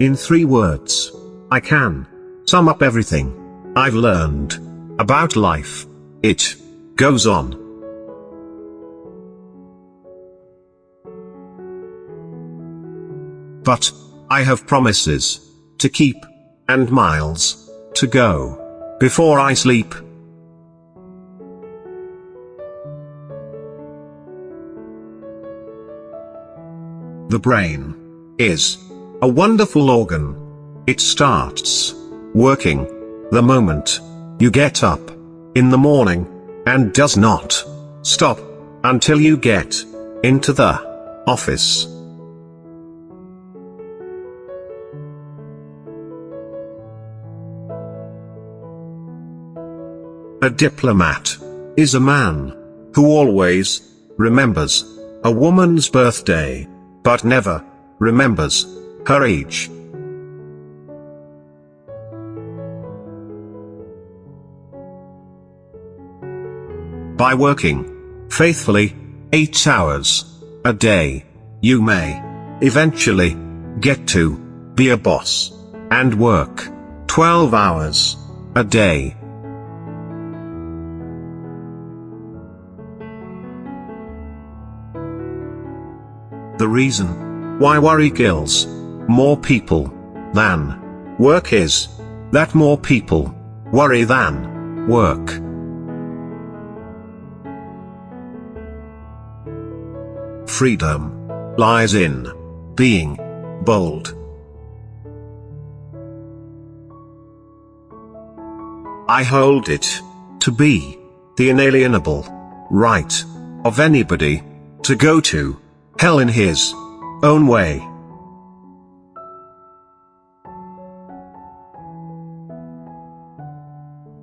In three words, I can sum up everything I've learned about life. It goes on. But I have promises to keep and miles to go before I sleep. The brain is a wonderful organ. It starts working the moment you get up in the morning and does not stop until you get into the office. A diplomat is a man who always remembers a woman's birthday but never remembers her age. By working faithfully eight hours a day, you may eventually get to be a boss and work 12 hours a day. The reason why worry kills more people than work is that more people worry than work. Freedom lies in being bold. I hold it to be the inalienable right of anybody to go to hell in his own way.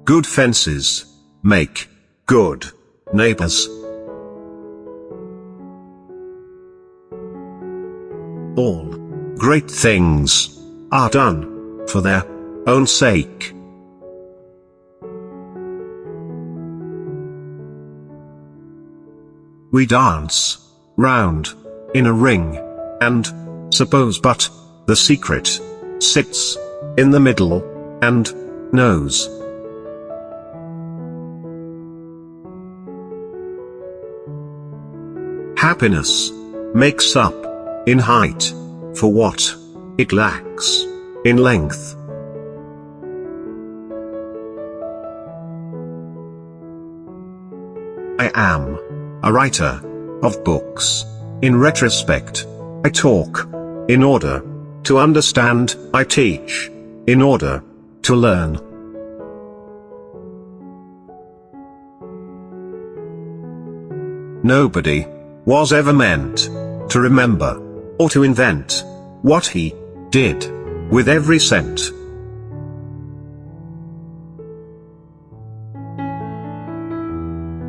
Good fences make good neighbors. All great things are done for their own sake. We dance round in a ring, and, suppose but, the secret, sits, in the middle, and, knows. Happiness, makes up, in height, for what, it lacks, in length. I am, a writer, of books. In retrospect, I talk. In order to understand, I teach. In order to learn. Nobody was ever meant to remember or to invent what he did with every cent.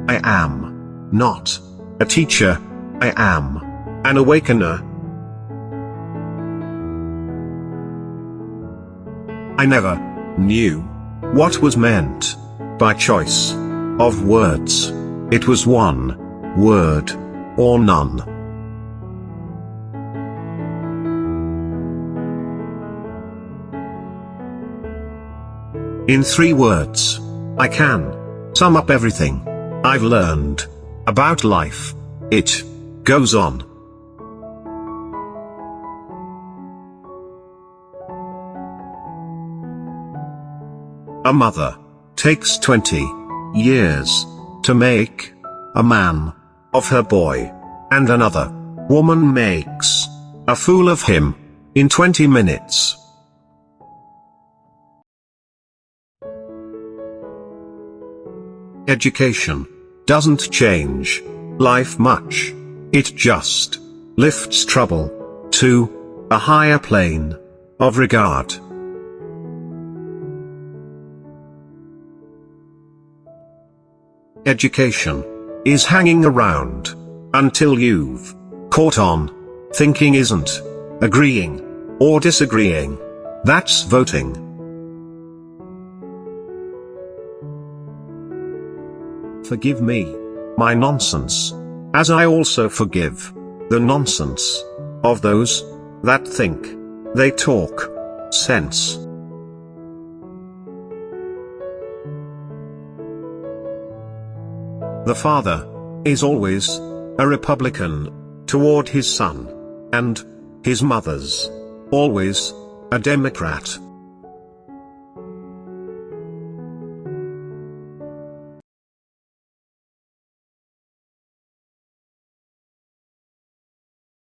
I am not a teacher, I am an awakener. I never knew what was meant by choice of words. It was one word or none. In three words, I can sum up everything I've learned about life. It goes on. A mother takes 20 years to make a man of her boy, and another woman makes a fool of him in 20 minutes. Education doesn't change life much. It just lifts trouble to a higher plane of regard. Education is hanging around until you've caught on. Thinking isn't agreeing or disagreeing. That's voting. Forgive me. My nonsense. As I also forgive the nonsense of those that think they talk sense. The father is always a Republican toward his son, and his mother's always a Democrat.